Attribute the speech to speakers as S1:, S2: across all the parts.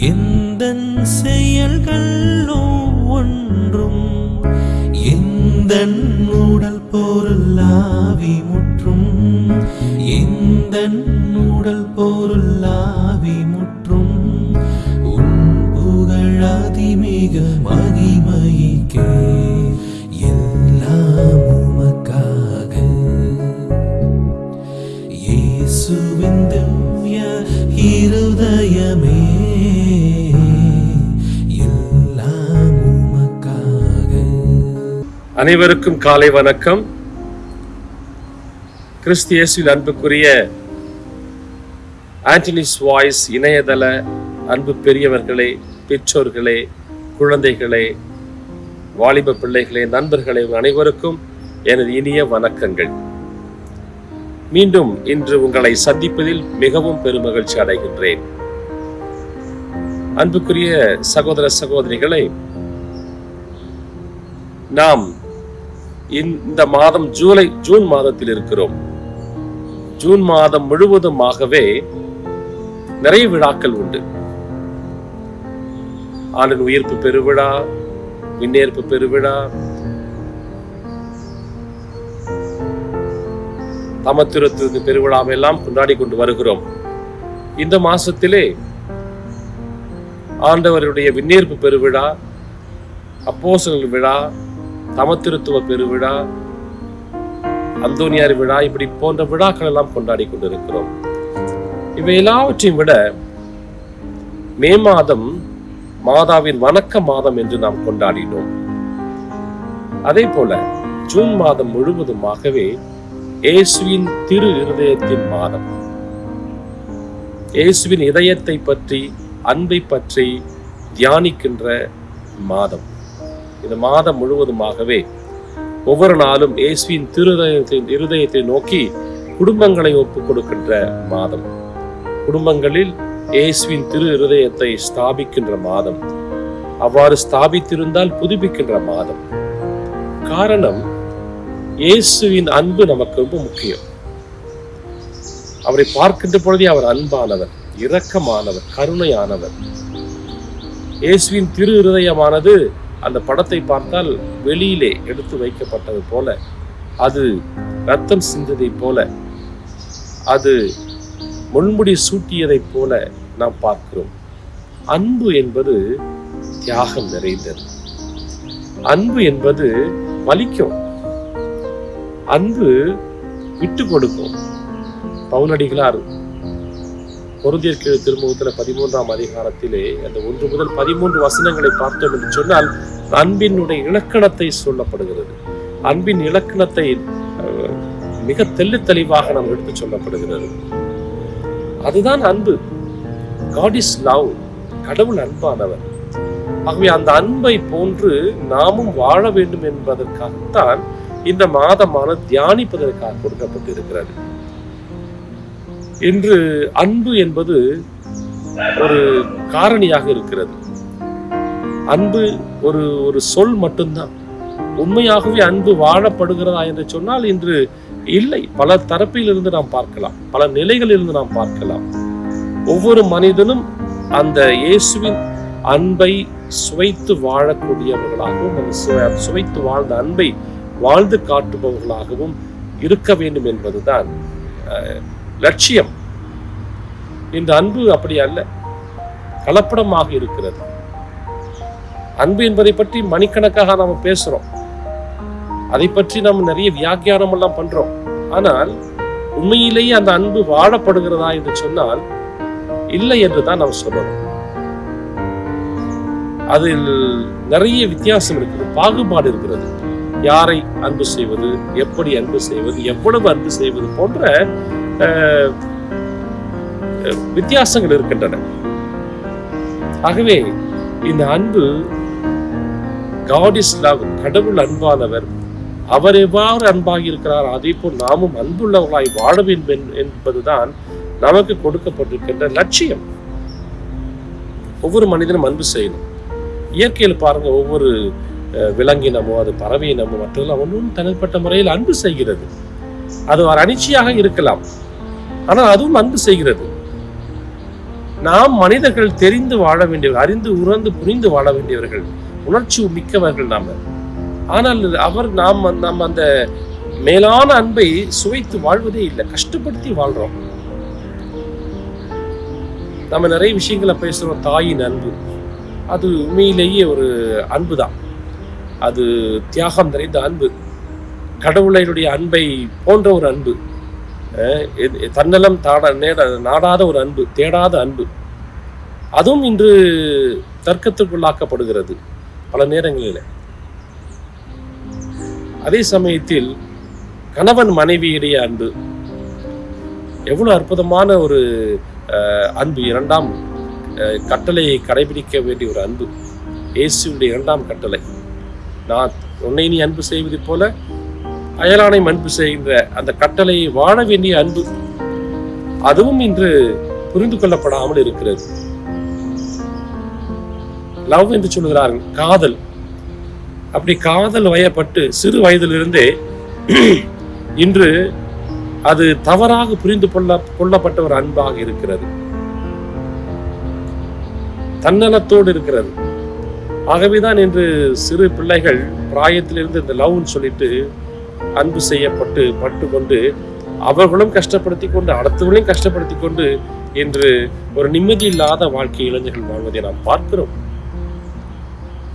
S1: எந்த செயல்கள் ஒன்றும் எந்த உடல் பொருள் ஆவி முற்றும் எந்த இயேசுவின் திவ்ய இருதயமே
S2: அனைவருக்கும் காலை வணக்கம். கிறிஸ்து இயேசுவில் அன்புக்குரிய ஆண்டனிஸ் வாய்ஸ் இணையதள அன்பு பெரியவர்களே பெற்றோர்களே குழந்தைகளே வாலிப பிள்ளைகளே நண்பர்களே அனைவருக்கும் எனது இனிய வணக்கங்கள். மீண்டும் இன்று உங்களை சந்திப்பதில் மிகவும் பெருமகிழ்ச்சி அடைகின்றேன். அன்புக்குரிய சகோதர சகோதரிகளை நாம் இந்த மாதம் ஜூலை ஜூன் மாதத்தில் இருக்கிறோம். ஜூன் மாதம் முழுவதுமாகவே நிறைய விழாக்கள் உண்டு. ஆண்டின் உயிர்ப்பு பெருவிழா விண்ணேற்பு பெருவிழா தமத்திருத்து பெருவிழாவெல்லாம் கொண்டாடி கொண்டு வருகிறோம். இந்த மாசத்திலே ஆண்டவருடைய விண்ணேற்பு பெருவிழா அப்போசல் விழா தமத்திருத்துவ பெருவிழா அந்தோனியார் விழா இப்படி போன்ற விழாக்கள் எல்லாம் கொண்டாடி கொண்டிருக்கிறோம். இவை எல்லாவற்றையும் விட மே மாதம் மாதாவின் வணக்க மாதம் என்று நாம் கொண்டாடினோம். அதே போல ஜூன் மாதம் முழுவதுமாகவே இயேசுவின் திரு இருதயத்தின் மாதம் இயேசுவின் இதயத்தை பற்றி அன்பை பற்றி தியானிக்கின்ற மாதம். இந்த மாதம் முழுவதுமாகவே ஒவ்வொரு நாளும் இயேசுவின் திருதயத்தின் இருதயத்தை நோக்கி குடும்பங்களை ஒப்புக் கொடுக்கின்ற மாதம். குடும்பங்களில் இயேசுவின் திரு இருதயத்தை ஸ்தாபிக்கின்ற மாதம். அவ்வாறு ஸ்தாபித்திருந்தால் புதுப்பிக்கின்ற மாதம். காரணம் இயேசுவின் அன்பு நமக்கு ரொம்ப முக்கியம். அவரை பார்க்கின்ற பொழுதே அவர் அன்பானவர் இரக்கமானவர் கருணையானவர். இயேசுவின் திரு இருதயமானது அந்த படத்தை பார்த்தால் வெளியிலே எடுத்து வைக்கப்பட்டது போல அது ரத்தம் சிந்ததை போல அது முன்முடி சூட்டியதைப் போல நாம் பார்க்கிறோம். அன்பு என்பது தியாகம் நிறைந்தது. அன்பு என்பது வலிக்கும். அன்பு விட்டு கொடுக்கும். பவுனடிகளார் கீழ் திருமுகத்தில் பதிமூன்றாம் அதிகாரத்திலே அந்த ஒன்று முதல் பதிமூன்று வசனங்களை பார்த்தோம் என்று சொன்னால் அன்பினுடைய இலக்கணத்தை சொல்லப்படுகிறது. அன்பின் இலக்கணத்தை மிக தெள்ளு தெளிவாக நாம் எடுத்து சொல்லப்படுகிறது. அதுதான் அன்பு. காட் இஸ் லவ் கடவுள் அன்பானவர். ஆகவே அந்த அன்பை போன்று நாமும் வாழ வேண்டும் என்பதற்காகத்தான் இந்த மாதமான தியானிப்பதற்காக கொடுக்கப்பட்டிருக்கிறது. இன்று அன்பு என்பது ஒரு காரணியாக இருக்கிறது. அன்பு ஒரு ஒரு சொல் மட்டும்தான். உண்மையாகவே அன்பு வாழப்படுகிறதா என்று சொன்னால் இன்று இல்லை. பல தரப்பிலிருந்து நாம் பார்க்கலாம். பல நிலைகளில் இருந்து நாம் பார்க்கலாம். ஒவ்வொரு மனிதனும் அந்த இயேசுவின் அன்பை சுவைத்து வாழக்கூடியவர்களாகவும் அந்த சுவை- சுவைத்து வாழ்ந்த அன்பை வாழ்ந்து காட்டுபவர்களாகவும் இருக்க வேண்டும் என்பதுதான் லட்சியம். இந்த அன்பு அப்படி அல்ல கலப்படமாக இருக்கிறது. அன்பு என்பதை பற்றி மணிக்கணக்காக நாம பேசுறோம். அதை பற்றி நாம் நிறைய வியாக்கியானம் எல்லாம் பண்றோம். ஆனால் உண்மையிலேயே அந்த அன்பு வாழப்படுகிறதா என்று சொன்னால் இல்லை என்று தான் நாம் சொல்லணும். அதில் நிறைய வித்தியாசம் இருக்குது பாகுபாடு இருக்கிறது. யாரை அன்பு செய்வது எப்படி அன்பு செய்வது எவ்வளவு அன்பு செய்வது போன்ற வித்தியாசங்கள் இருக்கின்றன. ஆகவே இந்த அன்பு காட் இஸ் லவ் கடவுள் அன்பானவர் அவர் எவ்வாறு அன்பாகி இருக்கிறார் அதே போல் நாமும் அன்புள்ளவர்களாய் வாழ வேண்டும் என்பதுதான் நமக்கு கொடுக்கப்பட்டிருக்கின்ற லட்சியம். ஒவ்வொரு மனிதனும் அன்பு செய்யணும். இயற்கையில் பாருங்க ஒவ்வொரு விலங்கினமோ அது பறவையினமோ மற்றதெல்லாம் ஒன்றும் தனிப்பட்ட முறையில் அன்பு செய்கிறது. அது ஒரு அனிச்சையாக இருக்கலாம். ஆனால் அதுவும் அன்பு செய்கிறது. நாம் மனிதர்கள் தெரிந்து வாழ வேண்டியவர்கள் அறிந்து உணர்ந்து புரிந்து வாழ வேண்டியவர்கள் உணர்ச்சி மிக்கவர்கள் நாம. ஆனால் அவர் நாம் நாம் அந்த மேலான அன்பை சுவைத்து வாழ்வதே இல்லை கஷ்டப்படுத்தி வாழ்றோம். நம்ம நிறைய விஷயங்களை பேசுகிறோம் தாயின் அன்பு. அது உண்மையிலேயே ஒரு அன்பு தான் அது தியாகம் நிறைந்த அன்பு. கடவுளையுடைய அன்பை போன்ற ஒரு அன்பு. எது- தன்னலம் தாட நேட நாடாத ஒரு அன்பு தேடாத அன்பு. அதுவும் இன்று தர்க்கத்துக்குள்ளாக்கப்படுகிறது பல நேரங்களில். அதே சமயத்தில் கணவன் மனைவியுடைய அன்பு. எவ்வளவு அற்புதமான ஒரு அன்பு. இரண்டாம் கட்டளையை கடைபிடிக்க வேண்டிய ஒரு அன்பு. இயேசுடைய இரண்டாம் கட்டளை. நான் உன்னை நீ அன்பு செய்வது போல அயலானை அன்பு செய்கின்ற அந்த கட்டளையை வாழ வேண்டிய அன்பு அதுவும் இன்று புரிந்து கொள்ளப்படாமல் இருக்கிறது. லவ் என்று சொல்லுகிறார்கள். காதல். அப்படி காதல் வயப்பட்டு சிறு வயதிலிருந்தே இன்று அது தவறாக புரிந்து கொள்ள கொள்ளப்பட்ட ஒரு அன்பாக இருக்கிறது. தன்னலத்தோடு இருக்கிறது. ஆகவேதான் இன்று சிறு பிள்ளைகள் பிராயத்திலிருந்து இந்த லவ்னு சொல்லிட்டு அன்பு செய்யப்பட்டு பட்டு கொண்டு அவர்களும் கஷ்டப்படுத்தி கொண்டு அடுத்தவர்களையும் கஷ்டப்படுத்தி கொண்டு இன்று ஒரு நிம்மதி இல்லாத வாழ்க்கை இளைஞர்கள் வாழ்வதை நாம் பார்க்கிறோம்.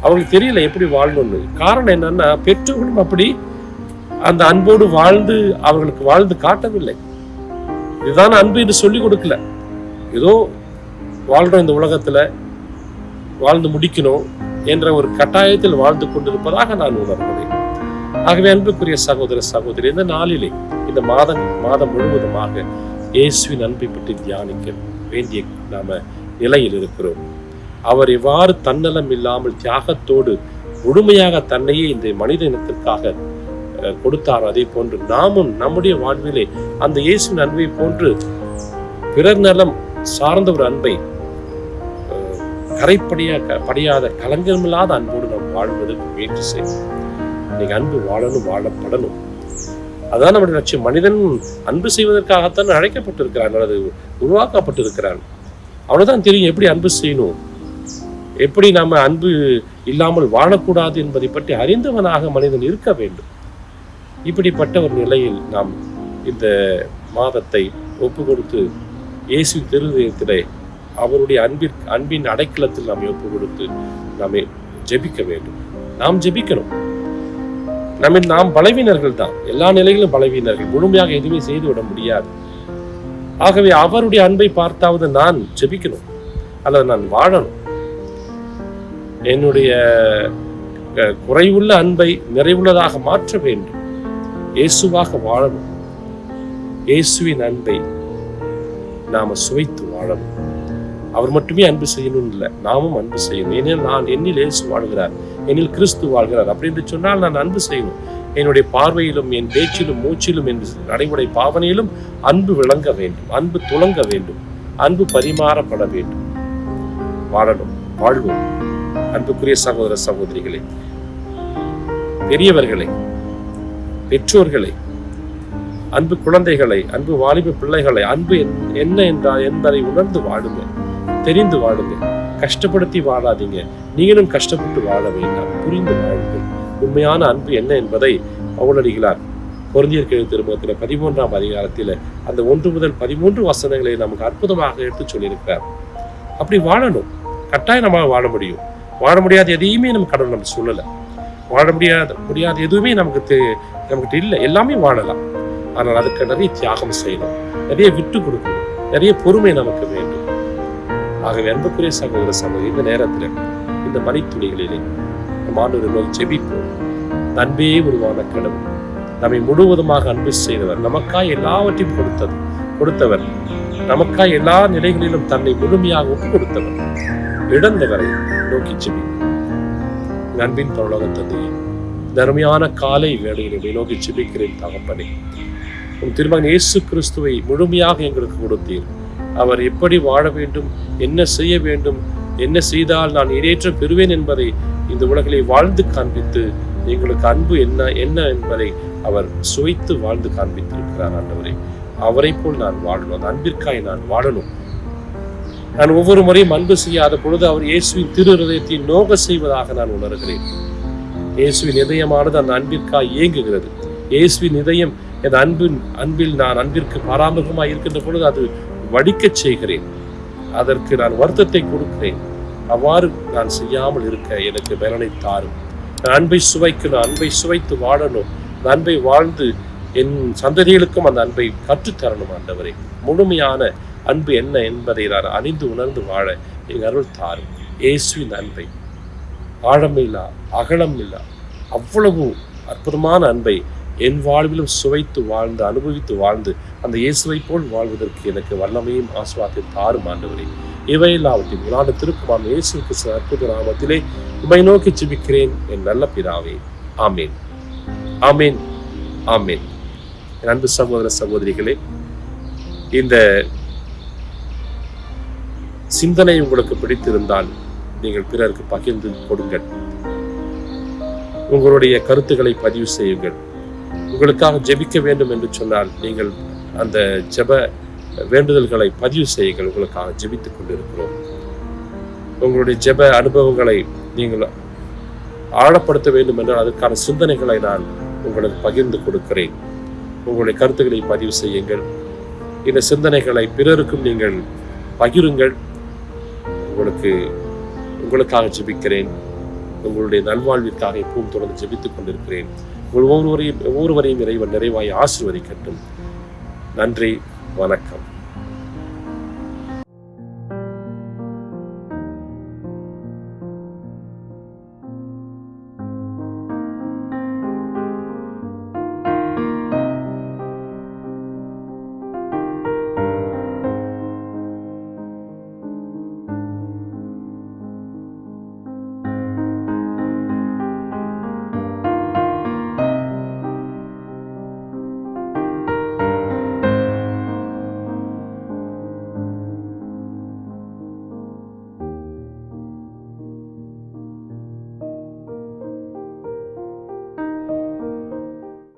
S2: அவங்களுக்கு தெரியல எப்படி வாழணும்னு. காரணம் என்னன்னா பெற்றோர்களும் அப்படி அந்த அன்போடு வாழ்ந்து அவர்களுக்கு வாழ்ந்து காட்டவில்லை. இதுதான் அன்பு என்று சொல்லிக் கொடுக்கல. ஏதோ வாழ்றோம் இந்த உலகத்துல வாழ்ந்து முடிக்கணும். என்ற ஒரு கட்டாயத்தில் வாழ்ந்து கொண்டிருப்பதாக நான் உணர்கிறேன். ஆகவே அன்புக்குரிய சகோதர சகோதரி இந்த நாளிலே இந்த மாதம் மாதம் முழுவதுமாக இயேசுவின் அன்பை பற்றி தியானிக்க வேண்டிய நாம நிலையில் இருக்கிறோம். அவர் எவ்வாறு தன்னலம் இல்லாமல் தியாகத்தோடு முழுமையாக தன்னையே இந்த மனித இனத்திற்காக கொடுத்தார் அதே போன்று நாமும் நம்முடைய வாழ்விலே அந்த இயேசுவின் அன்பை போன்று பிறர் நலம் சார்ந்த ஒரு அன்பை கரைப்படியா க- படியாத கலங்கமில்லாத அன்போடு நாம் வாழ்வதற்கு முயற்சி செய்வோம். இன்னைக்கு அன்பு வாழணும் வாழப்படணும். அதான் நம்முடைய லட்சியம். மனிதன் அன்பு செய்வதற்காகத்தான் அழைக்கப்பட்டிருக்கிறான் அல்லது உருவாக்கப்பட்டிருக்கிறான். அவனுதான் தெரியும் எப்படி அன்பு செய்யணும். எப்படி நாம் அன்பு இல்லாமல் வாழக்கூடாது என்பதை பற்றி அறிந்தவனாக மனிதன் இருக்க வேண்டும். இப்படிப்பட்ட ஒரு நிலையில் நாம் இந்த மாதத்தை ஒப்பு கொடுத்து இயேசு திருதயத்திலே அவருடைய அன்பிற்கு அன்பின் அடைக்கலத்தில் நாம் ஒப்பு கொடுத்து நாம் ஜெபிக்க வேண்டும். நாம் ஜெபிக்கணும். நம்ம நாம் பலவீனர்கள் தான். எல்லா நிலையிலும் பலவீனர்கள். முழுமையாக எதுவுமே செய்து விட முடியாது. ஆகவே அவருடைய அன்பை பார்த்தாவது நான் ஜெபிக்கணும். அல்லது நான் வாழணும். என்னுடைய அஹ், குறைவுள்ள அன்பை நிறைவுள்ளதாக மாற்ற வேண்டும். இயேசுவாக வாழணும். இயேசுவின் அன்பை நாம சுவைத்து வாழணும். அவர் மட்டுமே அன்பு செய்யணும் இல்லை. நாமும் அன்பு செய்யணும். ஏனெனில் நான் என்னில் இயேசு வாழ்கிறார். என்னில் கிறிஸ்து வாழ்கிறார். அப்படின்னு சொன்னால் நான் அன்பு செய்யணும். என்னுடைய பார்வையிலும் என் பேச்சிலும் மூச்சிலும் என் நடைமுறை பாவனையிலும் அன்பு விளங்க வேண்டும். அன்பு துளங்க வேண்டும். அன்பு பரிமாறப்பட வேண்டும். வாழணும். வாழ்வோம். அன்புக்குரிய சகோதர சகோதரிகளே பெரியவர்களே பெற்றோர்களை அன்பு குழந்தைகளை அன்பு வாலிப பிள்ளைகளை அன்பு என்- என்ன என்றால் என்பதை உணர்ந்து வாழுங்கள். தெரிந்து வாழுங்க கஷ்டப்படுத்தி வாழாதீங்க. நீங்களும் கஷ்டப்பட்டு வாழ வேண்டாம். புரிந்து வாழுங்கள். உண்மையான அன்பு என்ன என்பதை பவுலடிகளார் பொருந்தியர் கேள்வி திருமணத்தில் பதிமூன்றாம் அதிகாரத்தில் அந்த ஒன்று முதல் பதிமூன்று வசனங்களை நமக்கு அற்புதமாக எடுத்து சொல்லியிருக்கிறார். அப்படி வாழணும். கட்டாயம் நம்மளால் வாழ முடியும். வாழ முடியாத எதையுமே நம்ம கடவுள் நம்ம சொல்லலை. வாழ முடியாத முடியாத எதுவுமே நமக்கு தெ- நமக்கிட்ட இல்லை. எல்லாமே வாழலாம். ஆனால் அதுக்கு நிறைய தியாகம் செய்யணும். நிறைய விட்டு கொடுக்கணும். நிறைய பொறுமை நமக்கு வேண்டும். ஆகவே அன்புக்குரிய சகோதர சகோதரி இந்த நேரத்தில் இந்த மணித்துளிகளிலே நம் ஆண்டவரை நோக்கி ஜெபிப்போம். அன்பே உருவான கடவுள் நம்மை முழுவதுமாக அன்பு செய்தவர் நமக்காய் எல்லாவற்றையும் கொடுத்தது கொடுத்தவர். நமக்காய் எல்லா நிலைகளிலும் தன்னை முழுமையாக ஒப்பு கொடுத்தவர். இழந்தவரை நோக்கி செவி அன்பின் பரலோக தந்தையே இந்த காலை வேளையில் நோக்கி செபிக்கிறேன் தகப்பனே. உன் திருமகன் இயேசு கிறிஸ்துவை முழுமையாக எங்களுக்கு கொடுத்தீர். அவர் எப்படி வாழ வேண்டும் என்ன செய்ய வேண்டும் என்ன செய்தால் நான் இடேற்றம் பெறுவேன் என்பதை இந்த உலகிலே வாழ்ந்து காண்பித்து எங்களுக்கு அன்பு என்ன என்ன என்பதை அவர் சுவைத்து வாழ்ந்து காண்பித்திருக்கிறார் ஆண்டவரே. அவரை போல் நான் வாழணும் அந்த அன்பிற்காய் நான் வாழணும். நான் ஒவ்வொரு முறையும் அன்பு செய்யாத பொழுது அவர் இயேசுவின் திரு இருதயத்தை நோக செய்வதாக நான் உணர்கிறேன். இயேசுவின் இதயமானது அந்த அன்பிற்காய் இயங்குகிறது. இயேசுவின் இதயம் என் அன்பின் அன்பில் நான் அன்பிற்கு பாராமுகமாய் இருக்கின்ற பொழுது அது வடிக்கச் செய்கிறேன். அதற்கு நான் வருத்தத்தை கொடுக்கிறேன். அவ்வாறு நான் செய்யாமல் இருக்க எனக்கு பலனை தாரும். நான் அன்பை சுவைக்கணும் அன்பை சுவைத்து வாழணும். அந்த அன்பை வாழ்ந்து என் சந்ததிகளுக்கும் அந்த அன்பை கற்றுத்தரணும் ஆண்டவரே. முழுமையான அன்பு என்ன என்பதை நான் அறிந்து உணர்ந்து வாழ எங்கள் அருள் தாரும். இயேசுவின் அன்பை. ஆழமில்லா அகலமில்லா. அவ்வளவு அற்புதமான அன்பை என் வாழ்விலும் சுவைத்து வாழ்ந்து அனுபவித்து வாழ்ந்து அந்த இயேசுவை போல் வாழ்வதற்கு எனக்கு வல்லமையும் ஆசுவாத்தையும் தாரும் ஆண்டவரே. இவையெல்லாவற்றையும் நான் திருக்குமான் இயேசு கிருஷ்ண அற்புத நாமத்திலே உமை நோக்கி ஜிபிக்கிறேன் என் நல்ல பிதாவே. ஆமேன். ஆமேன். ஆமேன். என் அன்பு சகோதர சகோதரிகளே இந்த சிந்தனை உங்களுக்கு பிடித்திருந்தால் நீங்கள் பிறருக்கு பகிர்ந்து கொடுங்கள். உங்களுடைய கருத்துக்களை பதிவு செய்யுங்கள். உங்களுக்காக ஜெபிக்க வேண்டும் என்று சொன்னால் நீங்கள் அந்த ஜெப வேண்டுதல்களை பதிவு செய்யுங்கள். உங்களுக்காக ஜெபித்துக் கொண்டிருக்கிறோம். உங்களுடைய ஜெப அனுபவங்களை நீங்கள் ஆழப்படுத்த வேண்டும் என்றால் அதற்கான சிந்தனைகளை நான் உங்களுக்கு பகிர்ந்து கொடுக்கிறேன். உங்களுடைய கருத்துக்களை பதிவு செய்யுங்கள். இந்த சிந்தனைகளை பிறருக்கும் நீங்கள் பகிருங்கள். உங்களுக்கு உங்களுக்காக ஜெபிக்கிறேன். உங்களுடைய நல்வாழ்விற்காக எப்பவும் தொடர்ந்து ஜெபித்துக் கொண்டிருக்கிறேன். ஒவ்வொருவரையும் ஒவ்வொருவரையும் இறைவன் நிறைவாய் ஆசிர்வதிக்கட்டும். நன்றி வணக்கம்.